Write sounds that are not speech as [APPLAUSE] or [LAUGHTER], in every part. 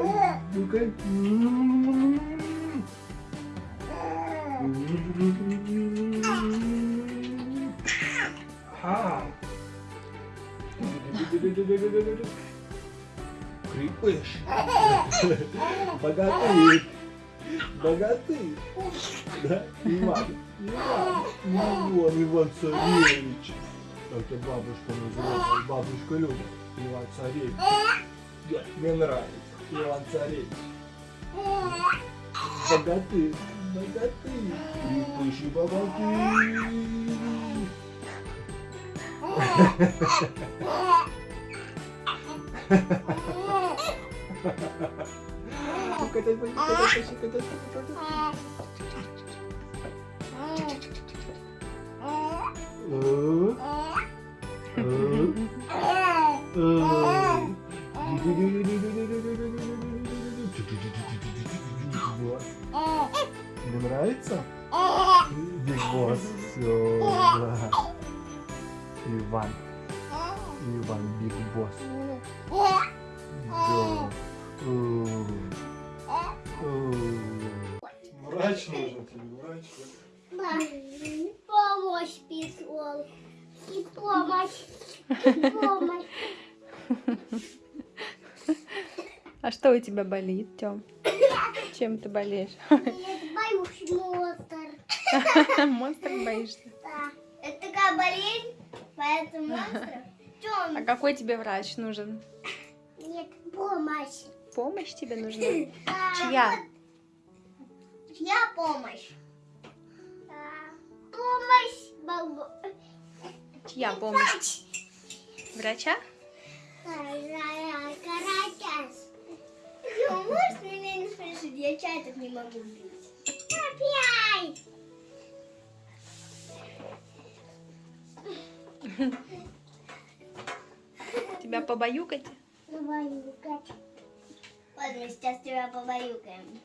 Ай, ну-ка. Ага. Крепыш. Богатырь. Богатырь. Да, Иван. Иван. Иван, Иван Царевич. Это бабушка называется. Бабушка Люда. Иван Царевич. Да, мне нравится. Иван Царевич. Богатырь. Богатырь. Крепыш и богатырь. Катать, катать, катать, катать, катать. Э. Босс. Тебе нравится? Биг Босс. Все, да. Иван. Иван Биг Босс. Да. Врач нужен тебе, врач. Помощь пришел. И помощь. И помощь. А что у тебя болит, Тём? Чем ты болеешь? Я боюсь монстр. Монстр боишься? Да. Это такая болезнь, поэтому монстр. А Тём, какой тебе врач нужен? нет, помощь. Помощь тебе нужна? [LAUGHS] Да, Чья? вот. Чья помощь? Помощь. Чья помощь? Врача? Каратас. Можешь меня не спрашивать? Я чай так не могу пить. Опять! Тебя побаюкать? Побаюкать. Ладно, мы сейчас тебя побаюкаем.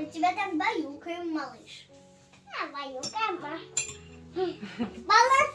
Мы тебя так баюкаем, малыш. А, баюкаем. Молодцы.